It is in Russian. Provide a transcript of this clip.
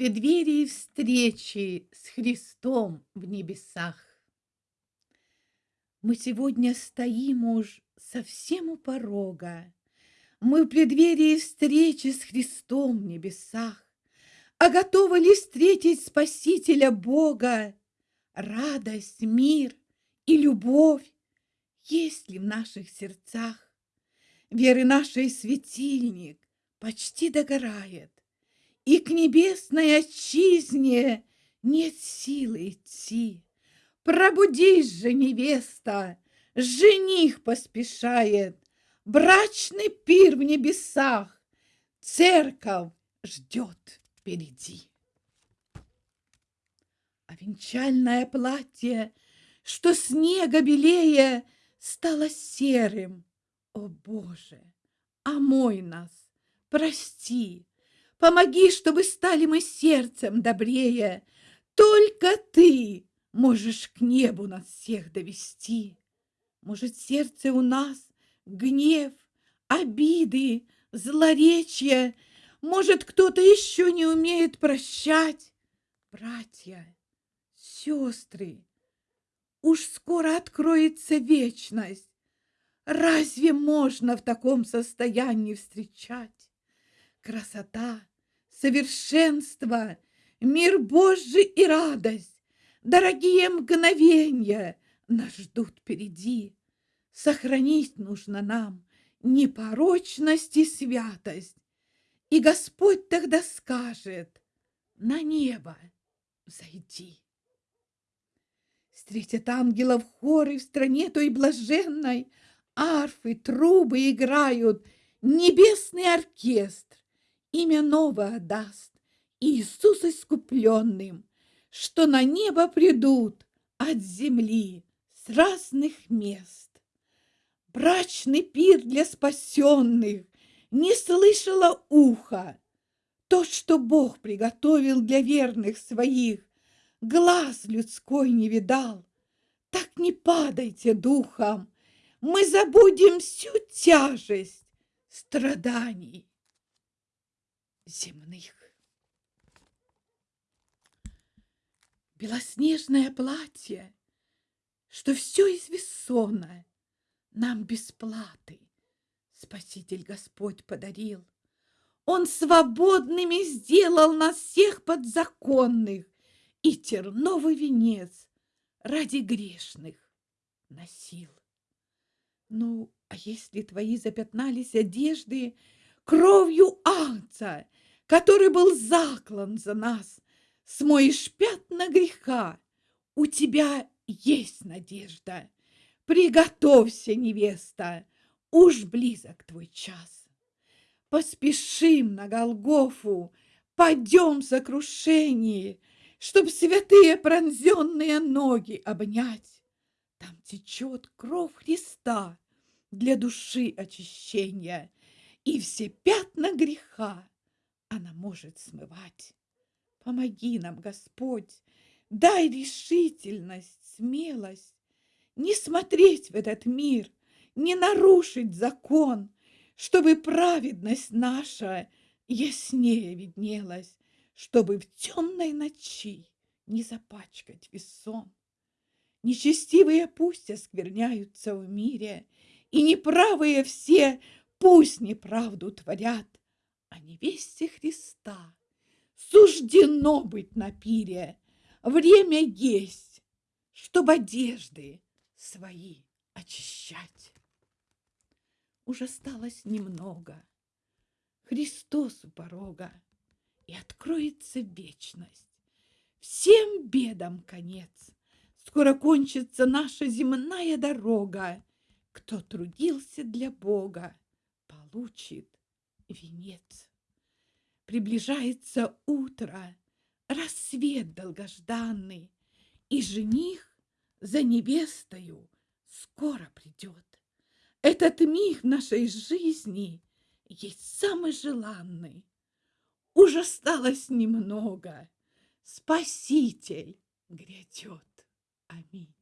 преддверии встречи с Христом в небесах. Мы сегодня стоим уж совсем у порога. Мы в преддверии встречи с Христом в небесах. А готовы ли встретить Спасителя Бога? Радость, мир и любовь есть ли в наших сердцах? Веры нашей светильник почти догорает и к небесной отчизне нет силы идти. Пробудись же, невеста, жених поспешает, брачный пир в небесах, церковь ждет впереди. А венчальное платье, что снега белее, стало серым. О, Боже, омой нас, прости, Помоги, чтобы стали мы сердцем добрее. Только ты можешь к небу нас всех довести. Может, сердце у нас гнев, обиды, злоречия. Может, кто-то еще не умеет прощать. Братья, сестры, уж скоро откроется вечность. Разве можно в таком состоянии встречать? Красота, совершенство, мир Божий и радость, дорогие мгновения нас ждут впереди. Сохранить нужно нам непорочность и святость, и Господь тогда скажет, на небо зайди. Встретят ангелов хоры в стране той блаженной, арфы, трубы играют, небесный оркестр имя новое даст Иисус искупленным, что на небо придут от земли с разных мест. Брачный пир для спасенных не слышало ухо. То, что Бог приготовил для верных своих, глаз людской не видал. Так не падайте духом, мы забудем всю тяжесть страданий земных. Белоснежное платье, что все из весона нам бесплаты Спаситель Господь подарил. Он свободными сделал нас всех подзаконных и терновый венец ради грешных носил. Ну, а если твои запятнались одежды кровью Агнца, который был заклан за нас, смоешь пятна греха, у тебя есть надежда. Приготовься, невеста, уж близок твой час. Поспешим на Голгофу, пойдем в сокрушении, Чтоб святые пронзенные ноги обнять. Там течет кровь Христа для души очищения, И все пятна греха она может смывать. Помоги нам, Господь, дай решительность, смелость, не смотреть в этот мир, не нарушить закон, чтобы праведность наша яснее виднелась, чтобы в темной ночи не запачкать весон. Нечестивые пусть оскверняются в мире, и неправые все пусть неправду творят, а невесте Христа суждено быть на пире. Время есть, чтобы одежды свои очищать. Уже осталось немного. Христос у порога, и откроется вечность. Всем бедам конец. Скоро кончится наша земная дорога. Кто трудился для Бога, получит венец. Приближается утро, рассвет долгожданный, и жених за невестою скоро придет. Этот миг нашей жизни есть самый желанный. Уже осталось немного. Спаситель грядет. Аминь.